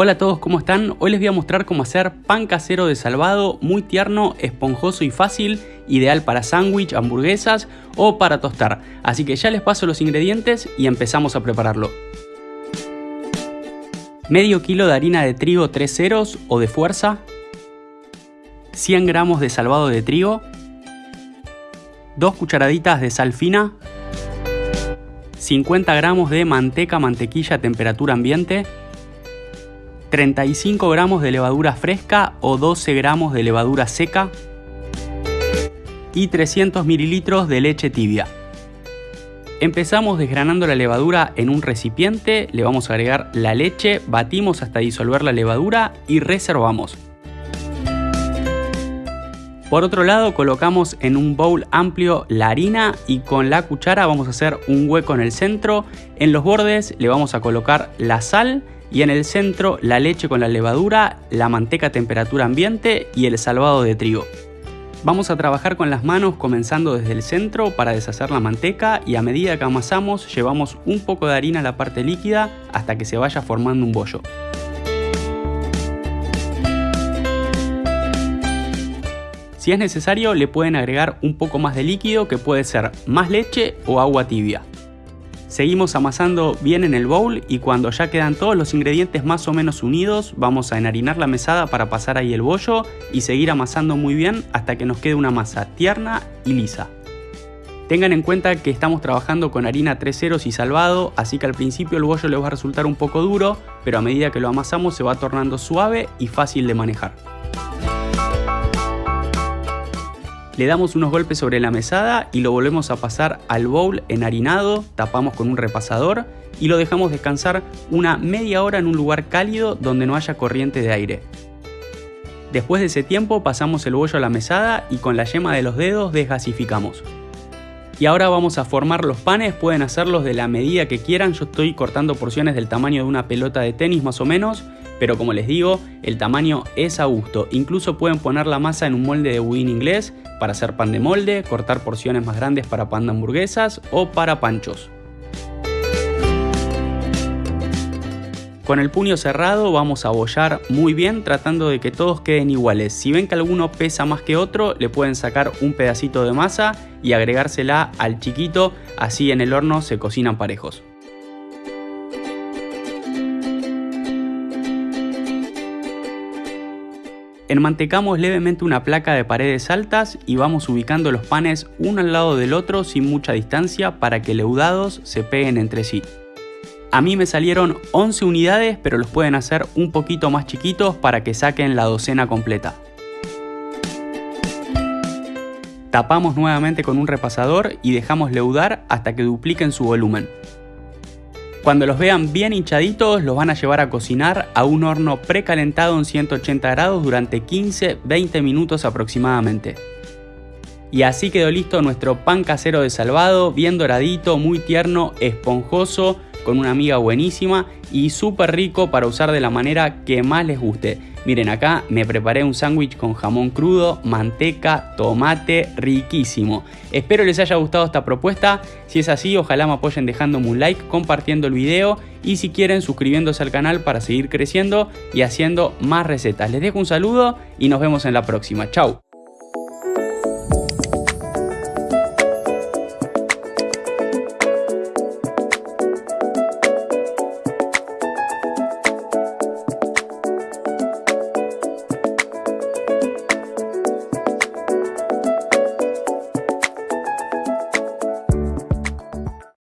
Hola a todos, ¿cómo están? Hoy les voy a mostrar cómo hacer pan casero de salvado, muy tierno, esponjoso y fácil, ideal para sándwich, hamburguesas o para tostar. Así que ya les paso los ingredientes y empezamos a prepararlo. Medio kilo de harina de trigo 3 ceros o de fuerza, 100 gramos de salvado de trigo, 2 cucharaditas de sal fina, 50 gramos de manteca mantequilla a temperatura ambiente, 35 gramos de levadura fresca o 12 gramos de levadura seca y 300 mililitros de leche tibia. Empezamos desgranando la levadura en un recipiente, le vamos a agregar la leche, batimos hasta disolver la levadura y reservamos. Por otro lado colocamos en un bowl amplio la harina y con la cuchara vamos a hacer un hueco en el centro. En los bordes le vamos a colocar la sal y en el centro la leche con la levadura, la manteca a temperatura ambiente y el salvado de trigo. Vamos a trabajar con las manos comenzando desde el centro para deshacer la manteca y a medida que amasamos llevamos un poco de harina a la parte líquida hasta que se vaya formando un bollo. Si es necesario le pueden agregar un poco más de líquido que puede ser más leche o agua tibia. Seguimos amasando bien en el bowl y cuando ya quedan todos los ingredientes más o menos unidos, vamos a enharinar la mesada para pasar ahí el bollo y seguir amasando muy bien hasta que nos quede una masa tierna y lisa. Tengan en cuenta que estamos trabajando con harina 3 ceros y salvado, así que al principio el bollo les va a resultar un poco duro, pero a medida que lo amasamos se va tornando suave y fácil de manejar. Le damos unos golpes sobre la mesada y lo volvemos a pasar al bowl enharinado, tapamos con un repasador y lo dejamos descansar una media hora en un lugar cálido donde no haya corriente de aire. Después de ese tiempo pasamos el bollo a la mesada y con la yema de los dedos desgasificamos. Y ahora vamos a formar los panes, pueden hacerlos de la medida que quieran, yo estoy cortando porciones del tamaño de una pelota de tenis más o menos, pero como les digo, el tamaño es a gusto. Incluso pueden poner la masa en un molde de budín inglés para hacer pan de molde, cortar porciones más grandes para pan de hamburguesas o para panchos. Con el puño cerrado vamos a bollar muy bien tratando de que todos queden iguales. Si ven que alguno pesa más que otro, le pueden sacar un pedacito de masa y agregársela al chiquito, así en el horno se cocinan parejos. Enmantecamos levemente una placa de paredes altas y vamos ubicando los panes uno al lado del otro sin mucha distancia para que leudados se peguen entre sí. A mí me salieron 11 unidades pero los pueden hacer un poquito más chiquitos para que saquen la docena completa. Tapamos nuevamente con un repasador y dejamos leudar hasta que dupliquen su volumen. Cuando los vean bien hinchaditos, los van a llevar a cocinar a un horno precalentado en 180 grados durante 15-20 minutos aproximadamente. Y así quedó listo nuestro pan casero de salvado, bien doradito, muy tierno, esponjoso, con una amiga buenísima y súper rico para usar de la manera que más les guste. Miren acá me preparé un sándwich con jamón crudo, manteca, tomate, riquísimo. Espero les haya gustado esta propuesta, si es así ojalá me apoyen dejándome un like, compartiendo el video y si quieren suscribiéndose al canal para seguir creciendo y haciendo más recetas. Les dejo un saludo y nos vemos en la próxima. Chau.